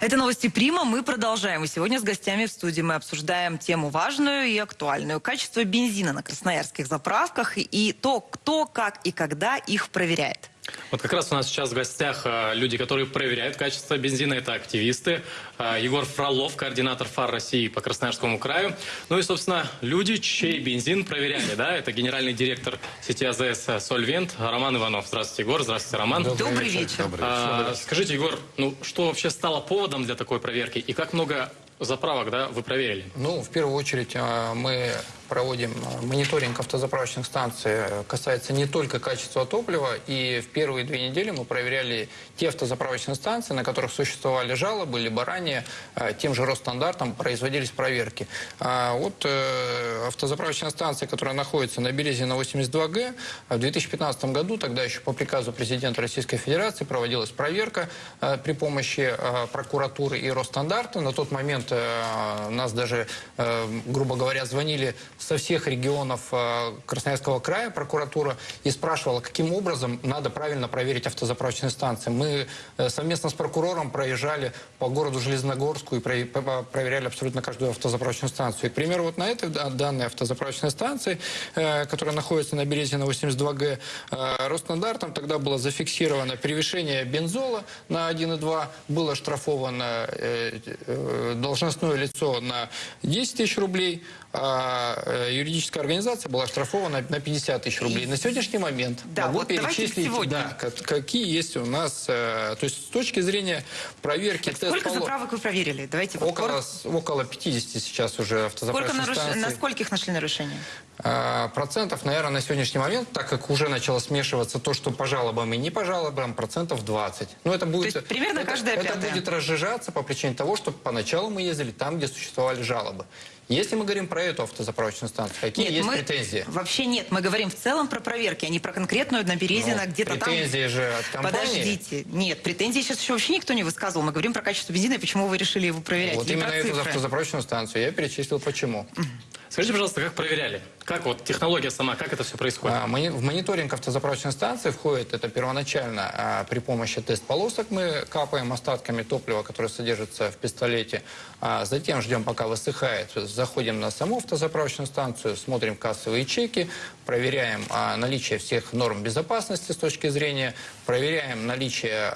Это новости Прима. Мы продолжаем. И сегодня с гостями в студии мы обсуждаем тему важную и актуальную. Качество бензина на красноярских заправках и то, кто, как и когда их проверяет. Вот как раз у нас сейчас в гостях э, люди, которые проверяют качество бензина. Это активисты. Э, Егор Фролов, координатор ФАР России по Красноярскому краю. Ну и, собственно, люди, чей бензин проверяли. Да? Это генеральный директор сети АЗС «Сольвент» Роман Иванов. Здравствуйте, Егор. Здравствуйте, Роман. Добрый вечер. Добрый А, скажите, Егор, ну что вообще стало поводом для такой проверки? И как много заправок да, вы проверили? Ну, в первую очередь, э, мы проводим э, мониторинг автозаправочных станций. Э, Касается не только качества топлива. И в первые две недели мы проверяли те автозаправочные станции, на которых существовали жалобы, либо ранее э, тем же Росстандартом производились проверки. А Вот автозаправочная станция, которая находится на Березина 82Г, в 2015 году, тогда еще по приказу президента Российской Федерации, проводилась проверка при помощи прокуратуры и Росстандарта. На тот момент нас даже, грубо говоря, звонили со всех регионов э, Красноярского края прокуратура и спрашивала, каким образом надо правильно проверить автозаправочные станции. Мы э, совместно с прокурором проезжали по городу Железногорску и проверяли абсолютно каждую автозаправочную станцию. И, к примеру, вот на этой да- данной автозаправочной станции, э, которая находится на Березина 82Г, э, Росстандартом тогда было зафиксировано превышение бензола на 1,2, было штрафовано должностное лицо на 10 тысяч рублей, а э, юридическая организация была штрафована на 50 тысяч рублей. На сегодняшний момент Да, могу вот перечислить, сегодня. да, как- какие есть у нас, э, то есть с точки зрения проверки Так сколько тест-поло- заправок вы проверили? Давайте вот Около, с- около 50 сейчас уже автозаправочных наруш- станций. На скольких нашли нарушения? А, Процентов, наверное, на сегодняшний момент, так как уже начало смешиваться то, что по жалобам и не по жалобам, процентов 20. Но это будет, есть примерно это, каждая это пятая. будет разжижаться по причине того, что поначалу мы ездили там, где существовали жалобы. Если мы говорим про эту автозаправочную станцию, какие есть мы... претензии? Вообще нет. Мы говорим в целом про проверки, а не про конкретную на Березина, Ну, где-то там. претензии же от компании. Подождите. Нет, претензий сейчас еще вообще никто не высказывал. Мы говорим про качество бензина и почему вы решили его проверять. Вот не именно про эту автозаправочную станцию я перечислил почему. Скажите, пожалуйста, как проверяли? Как вот технология сама, как это все происходит? А, В мониторинг автозаправочной станции входит это первоначально а, при помощи тест-полосок мы капаем остатками топлива, которое содержится в пистолете. А затем ждем, пока высыхает. Заходим на саму автозаправочную станцию, смотрим кассовые чеки, проверяем наличие всех норм безопасности с точки зрения, проверяем наличие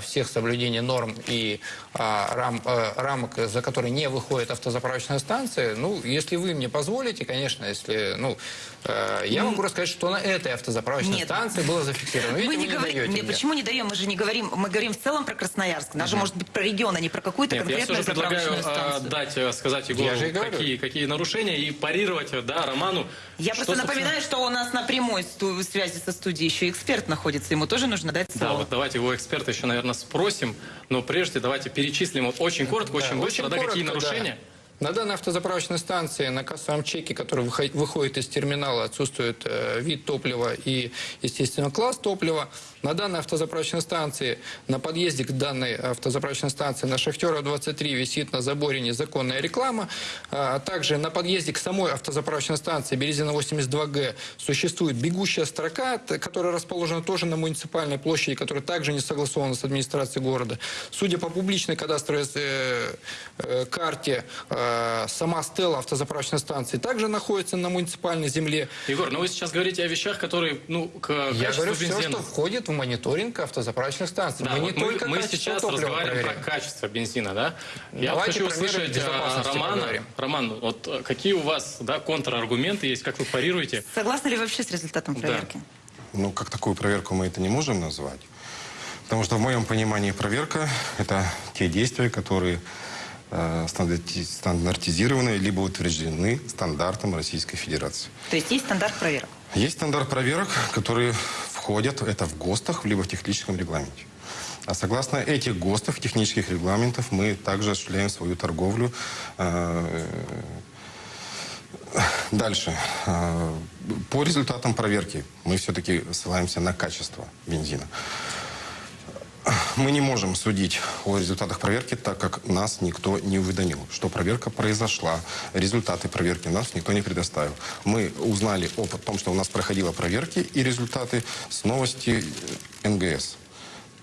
всех соблюдений норм и рам- э, рамок, за которые не выходит автозаправочная станция. Ну, если вы мне позволите, конечно, если, ну, э, я могу рассказать, что на этой автозаправочной Нет. станции было зафиксировано. Видите, Мы вы не не говорим, даете нет, мне. почему не даем? Мы же не говорим, мы говорим в целом про Красноярск. Даже может быть про регион, а не про какую-то я конкретную же предлагаю э, станцию. дать, э, сказать Егору, Я какие, какие нарушения, и парировать, э, да, Роману. Я что, просто собственно- напоминаю, что у нас на прямой сту- связи со студией еще эксперт находится. Ему тоже нужно дать Да, слово. вот давайте его эксперта еще, наверное, спросим, но прежде давайте перечислим вот очень коротко, очень Да, быстро, да, какие коротко, нарушения. да. На данной автозаправочной станции на кассовом чеке, который выход- выходит из терминала, отсутствует э, вид топлива и, естественно, класс топлива. На данной автозаправочной станции, на подъезде к данной автозаправочной станции на Шахтера 23 висит на заборе незаконная реклама. А также на подъезде к самой автозаправочной станции Березина 82Г существует бегущая строка, которая расположена тоже на муниципальной площади, которая также не согласована с администрацией города. Судя по публичной кадастровой э, э, карте, э, сама стела автозаправочной станции также находится на муниципальной земле. Егор, ну вы сейчас говорите о вещах, которые, ну, к Я качеству говорю все, бензина. что входит в мониторинг автозаправочных станций. Да, мы вот не только мы сейчас разговариваем проверяем. про качество бензина, да? Я Давайте хочу услышать а, безопасности Романа. поговорим. Роман, вот э, какие у вас да, контраргументы есть, как вы парируете? Согласны ли вообще с результатом проверки? Ну, как такую проверку мы это не можем назвать. Потому что в моем понимании проверка – это те действия, которые э, стандартизированы либо утверждены стандартом Российской Федерации. То есть есть стандарт проверок? Есть стандарт проверок, которые входят, это в ГОСТах, либо в техническом регламенте. А согласно этих ГОСТов, технических регламентов, мы также осуществляем свою торговлю. э, Дальше. Э, По результатам проверки мы все-таки ссылаемся на качество бензина. Мы не можем судить о результатах проверки, так как нас никто не уведомил, что проверка произошла. Результаты проверки нас никто не предоставил. Мы узнали о том, что у нас проходила проверки и результаты с новости НГС.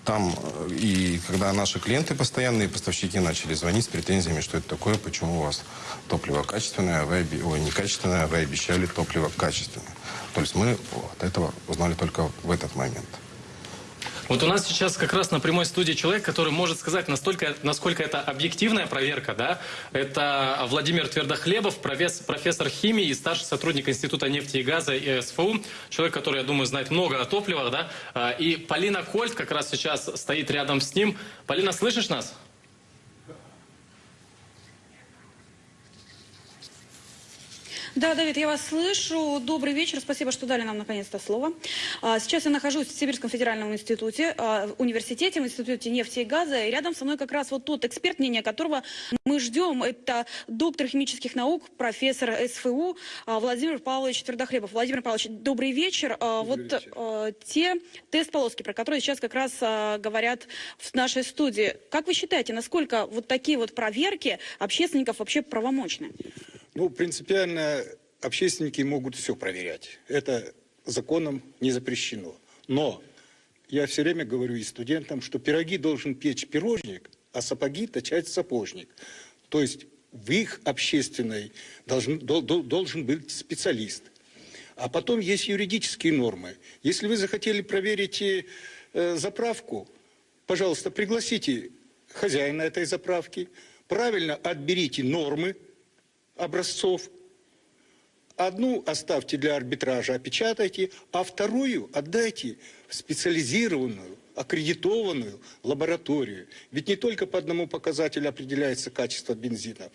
Там, э, и когда наши клиенты постоянные, поставщики начали звонить с претензиями, что это такое, почему у вас топливо качественное, а вы, ой, некачественное, а вы обещали топливо качественное. То есть мы от этого узнали только в этот момент. Вот у нас сейчас как раз на прямой студии человек, который может сказать, настолько, насколько это объективная проверка, да? Это Владимир Твердохлебов, профес- профессор химии и старший сотрудник Института нефти и газа и СФУ. Человек, который, я думаю, знает много о топливах, да? А, И Полина Кольт как раз сейчас стоит рядом с ним. Полина, слышишь нас? Да, Давид, я вас слышу. Добрый вечер. Спасибо, что дали нам наконец-то слово. А, Сейчас я нахожусь в Сибирском федеральном институте, а, в университете, в институте нефти и газа. И рядом со мной как раз вот тот эксперт, мнение которого мы ждем. Это доктор химических наук, профессор СФУ а, Владимир Павлович Твердохлебов. Владимир Павлович, добрый вечер. А, Вот а, те тест-полоски, про которые сейчас как раз говорят в нашей студии. Как вы считаете, насколько вот такие вот проверки общественников вообще правомочны? Ну, принципиально общественники могут все проверять. Это законом не запрещено. Но я все время говорю и студентам, что пироги должен печь пирожник, а сапоги точать сапожник. То есть в их общественной должен, дол- дол- должен быть специалист. А потом есть юридические нормы. Если вы захотели проверить э, заправку, пожалуйста, пригласите хозяина этой заправки, правильно отберите нормы образцов, одну оставьте для арбитража, опечатайте, а вторую отдайте в специализированную, аккредитованную лабораторию. Ведь не только по одному показателю определяется качество бензина.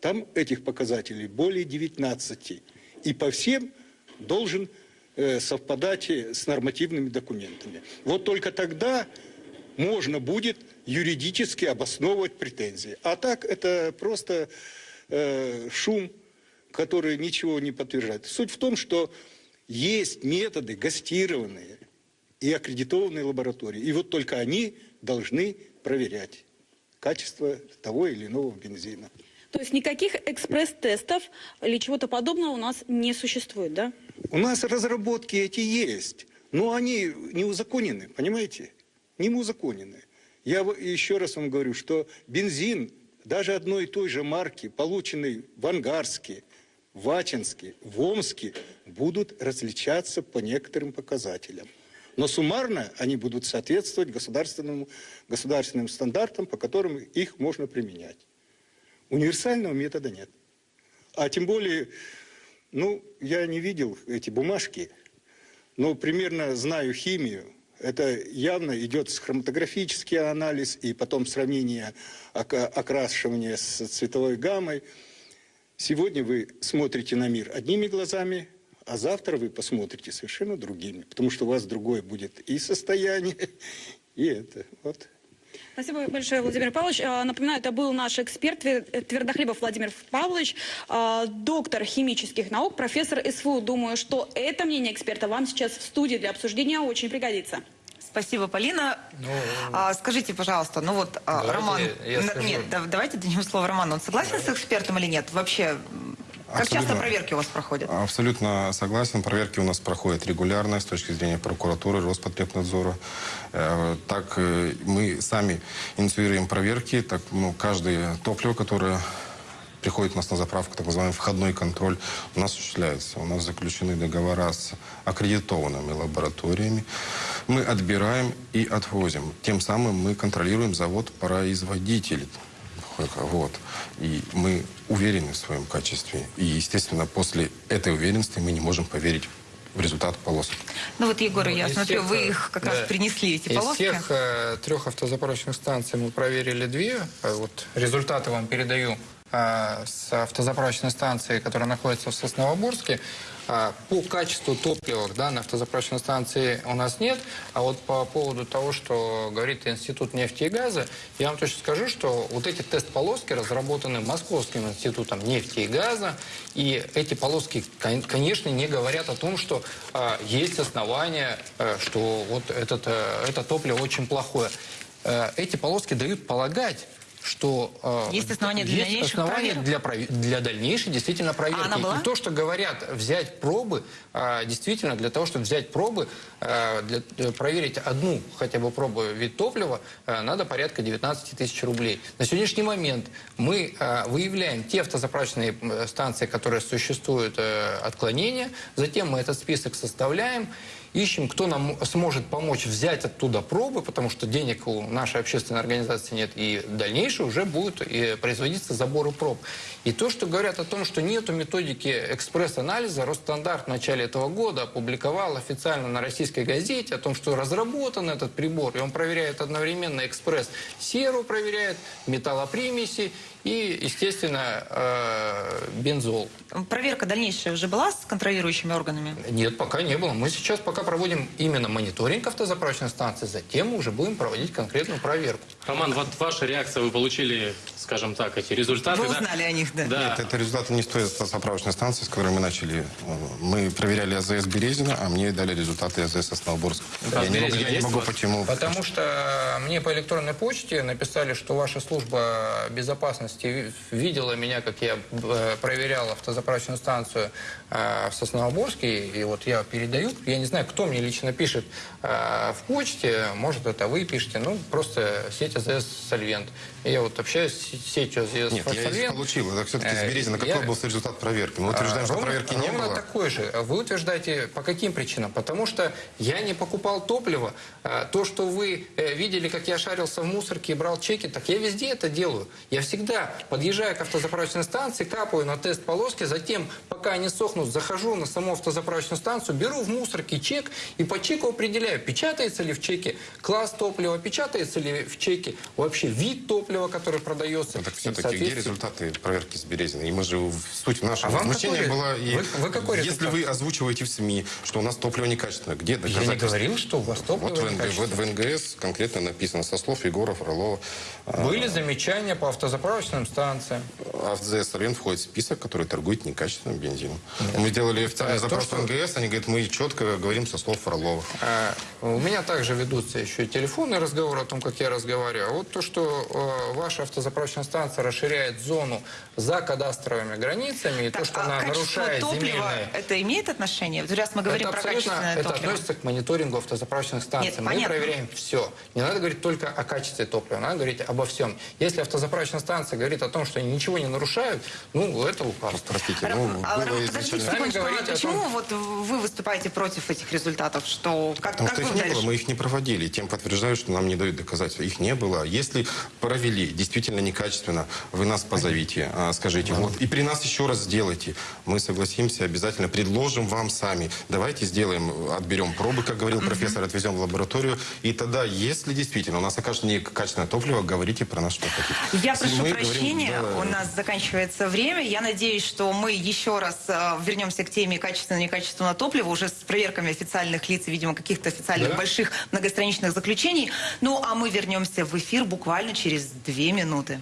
Там этих показателей более 19. И по всем должен э, совпадать э, с нормативными документами. Вот только тогда можно будет юридически обосновывать претензии. А так это просто э, шум, который ничего не подтверждает. Суть в том, что есть методы гастированные и аккредитованные лаборатории. И вот только они должны проверять качество того или иного бензина. То есть никаких экспресс-тестов или чего-то подобного у нас не существует, да? У нас разработки эти есть, но они не узаконены, понимаете? Не узаконены. Я еще раз вам говорю, что бензин даже одной и той же марки, полученный в Ангарске, в Ачинске, в Омске, будут различаться по некоторым показателям. Но суммарно они будут соответствовать государственному, государственным стандартам, по которым их можно применять. Универсального метода нет. А тем более, ну, я не видел эти бумажки, но примерно знаю химию. Это явно идет хроматографический анализ и потом сравнение окрашивания с цветовой гаммой. Сегодня вы смотрите на мир одними глазами, а завтра вы посмотрите совершенно другими, потому что у вас другое будет и состояние, и это. Вот. Спасибо большое, Владимир Павлович. А, Напоминаю, это был наш эксперт Твер- Твердохлебов Владимир Павлович, а, доктор химических наук, профессор СФУ. Думаю, что это мнение эксперта вам сейчас в студии для обсуждения очень пригодится. Спасибо, Полина. А, скажите, пожалуйста, ну вот а, Давайте Роман... я Н- скажу. Нет, да- давайте дадим слово Роману. Он согласен с экспертом или нет? Вообще, как часто проверки у вас проходят? Абсолютно согласен. Проверки у нас проходят регулярно с точки зрения прокуратуры, Роспотребнадзора. Э, Так э, мы сами инициируем проверки. Так, ну, каждое топливо, которое приходит у нас на заправку, так называемый входной контроль, у нас осуществляется. У нас заключены договора с аккредитованными лабораториями. Мы отбираем и отвозим. Тем самым мы контролируем завод-производитель. Вот. И мы уверены в своем качестве. И, естественно, после этой уверенности мы не можем поверить в результат полосок. Ну вот, Егор, я из смотрю, всех, вы э, их как да. раз принесли, эти Из полоски. всех э, трех автозаправочных станций мы проверили две. Э, Вот результаты вам передаю э, с автозаправочной станции, которая находится в Сосновоборске. А, По качеству топлива да, на автозаправочной станции у нас нет. А вот по поводу того, что говорит Институт нефти и газа, я вам точно скажу, что вот эти тест-полоски разработаны Московским институтом нефти и газа. И эти полоски, кон- конечно, не говорят о том, что а, есть основания, э, что вот этот, э, это топливо очень плохое. Э, эти полоски дают полагать, что э, Есть основания для есть дальнейших основания проверок? для, для дальнейшей действительно проверки. была? И то, что говорят взять пробы, э, действительно для того, чтобы взять пробы, э, для, проверить одну хотя бы пробу вид топлива, э, надо порядка 19 тысяч рублей. На сегодняшний момент мы э, выявляем те автозаправочные станции, которые существуют э, отклонения, затем мы этот список составляем, ищем, кто нам сможет помочь взять оттуда пробы, потому что денег у нашей общественной организации нет, и дальнейшее уже будут и производиться заборы проб. И то, что говорят о том, что нету методики экспресс-анализа, Росстандарт в начале этого года опубликовал официально на российской газете о том, что разработан этот прибор, и он проверяет одновременно экспресс-серу, проверяет металлопримеси и, естественно, э, бензол. Проверка дальнейшая уже была с контролирующими органами? Нет, пока не было. Мы сейчас пока проводим именно мониторинг автозаправочной станции, затем мы уже будем проводить конкретную проверку. Роман, вот ваша реакция, вы получили, скажем так, эти результаты. Вы да? узнали о них, да? Да. Нет, это результаты не с той заправочной станции, с которой мы начали. Мы проверяли АЗС Березина, а мне дали результаты АЗС Основборск. Да, я не могу, я не могу почему... Потому что мне по электронной почте написали, что ваша служба безопасности ви- видела меня, как я э, проверял автозаправочную станцию э, в Сосновоборске, и вот я передаю, я не знаю, кто мне лично пишет э, в почте, может, это вы пишете, ну, просто сеть АЗС «Сольвент». Я вот общаюсь с сетью АЗС Нет, я «Сольвент». получил. Это все-таки с Березина. я- Какой был результат проверки? Мы утверждаем, что Ровно- проверки не ровно было. такой же. Вы утверждаете, по каким причинам? Потому что я не покупал топливо. А, То, что вы видели, как я шарился в мусорке и брал чеки, так я везде это делаю. Я всегда подъезжаю к автозаправочной станции, капаю на тест полоски, затем, пока они сохнут, захожу на саму автозаправочную станцию, беру в мусорке чек и по чеку определяю, печатается ли в чеке класс топлива, печатается ли в чеке вообще вид топлива, который продается. Ну, так все-таки где результаты проверки с Березиной? И мы же, в- суть нашего А возмущения какой- была... И вы- вы какой если результат? вы озвучиваете в СМИ, что у нас топливо некачественное, где Я не доказательства? говорил, что у вас топливо Вот в, некачественное. вот в НГС конкретно написано со слов Егора Фролова. А, Были замечания по автозаправочным станциям. АФЗС «Сорвен» входит в список, который торгует некачественным бензином. Мы сделали официальный А, то, запрос что- в НГС, они говорят, мы четко говорим со слов Фролова. А, У меня также ведутся еще и телефонные разговоры о том, как я разговариваю. Вот то, что э, ваша автозаправочная станция расширяет зону за кадастровыми границами, и Так, то, что а она нарушает топлива, земельные... это имеет отношение? Раз мы говорим это про качественное это топливо. относится к мониторингу автозаправочных станций. Нет, Мы понятно. проверяем все. Не надо говорить только о качестве топлива, надо говорить обо всем. Если автозаправочная станция говорит о том, что они ничего не нарушают, ну, это лукавство. Простите, ну, а, было подождите изначально... Секундочку, а почему том- вот вы выступаете против этих результатов? Что, как, Потому как что их не было, мы их не проводили. Тем подтверждают, что нам не дают доказательства. Их не было. Если провели действительно некачественно, вы нас позовите, а, скажите, вот, и при нас еще раз сделайте. Мы согласимся, обязательно предложим вам сами. Давайте сделаем, отберем пробы, как говорил профессор, отвезем в лабораторию. И тогда, если действительно у нас окажется некачественное топливо, говорите про нас, что хотите. Я прошу мы говорим, прощения, да, у нас заканчивается время. Я надеюсь, что мы еще раз э, вернемся к теме качественно-некачественного топлива уже с проверками официальных лиц и, видимо, каких-то официальных Да. больших многостраничных заключений. Ну, а мы вернемся в эфир буквально через две минуты.